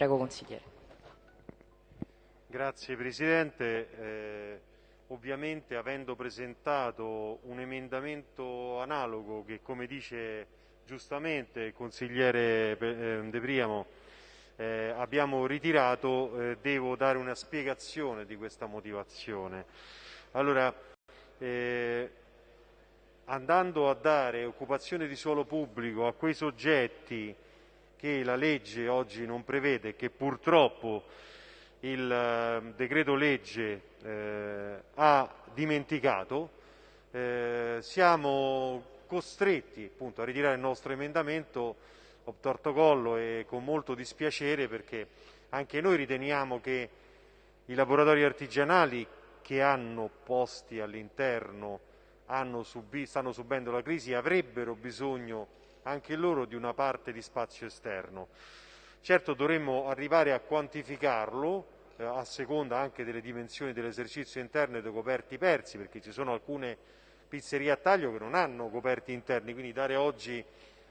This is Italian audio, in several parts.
Prego consigliere. Grazie Presidente. Eh, ovviamente avendo presentato un emendamento analogo che come dice giustamente il consigliere eh, De Priamo eh, abbiamo ritirato, eh, devo dare una spiegazione di questa motivazione. Allora, eh, andando a dare occupazione di suolo pubblico a quei soggetti che la legge oggi non prevede, che purtroppo il eh, decreto legge eh, ha dimenticato, eh, siamo costretti appunto, a ritirare il nostro emendamento obtorto collo e con molto dispiacere perché anche noi riteniamo che i laboratori artigianali che hanno posti all'interno subi, stanno subendo la crisi avrebbero bisogno anche loro di una parte di spazio esterno. Certo dovremmo arrivare a quantificarlo eh, a seconda anche delle dimensioni dell'esercizio interno e dei coperti persi, perché ci sono alcune pizzerie a taglio che non hanno coperti interni, quindi dare oggi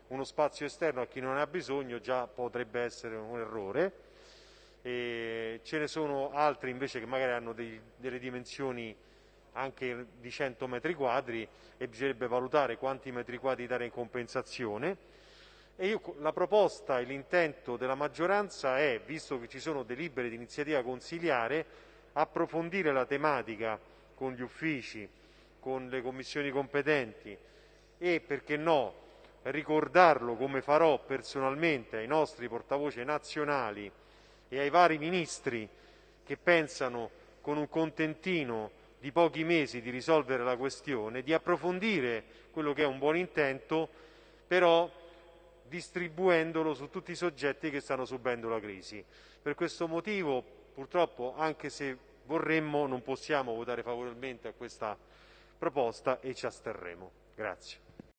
uno spazio esterno a chi non ha bisogno già potrebbe essere un errore. E ce ne sono altri invece che magari hanno dei, delle dimensioni anche di 100 metri quadri e bisognerebbe valutare quanti metri quadri dare in compensazione. Io, la proposta e l'intento della maggioranza è, visto che ci sono delibere di iniziativa consiliare, approfondire la tematica con gli uffici, con le commissioni competenti e, perché no, ricordarlo come farò personalmente ai nostri portavoce nazionali e ai vari ministri che pensano con un contentino di pochi mesi di risolvere la questione, di approfondire quello che è un buon intento, però distribuendolo su tutti i soggetti che stanno subendo la crisi. Per questo motivo, purtroppo, anche se vorremmo, non possiamo votare favorevolmente a questa proposta e ci asterremo. Grazie.